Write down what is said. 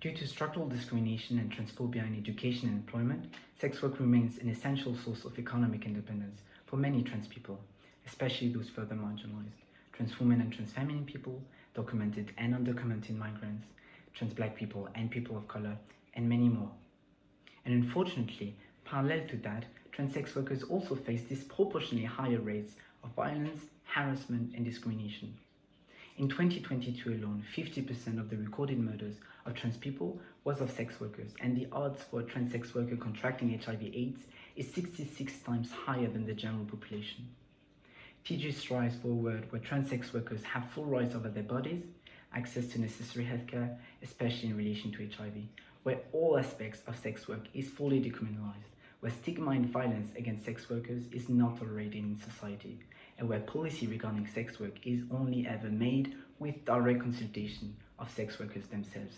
Due to structural discrimination and transphobia in education and employment, sex work remains an essential source of economic independence for many trans people, especially those further marginalized. Trans women and trans feminine people, documented and undocumented migrants, trans black people and people of color, and many more. And unfortunately, parallel to that, trans sex workers also face disproportionately higher rates of violence, harassment, and discrimination. In 2022 alone, 50% of the recorded murders of trans people was of sex workers, and the odds for a trans sex worker contracting HIV/AIDS is 66 times higher than the general population. TG strives for a world where trans sex workers have full rights over their bodies, access to necessary healthcare, especially in relation to HIV, where all aspects of sex work is fully decriminalized, where stigma and violence against sex workers is not tolerated in society, and where policy regarding sex work is only ever made with direct consultation of sex workers themselves.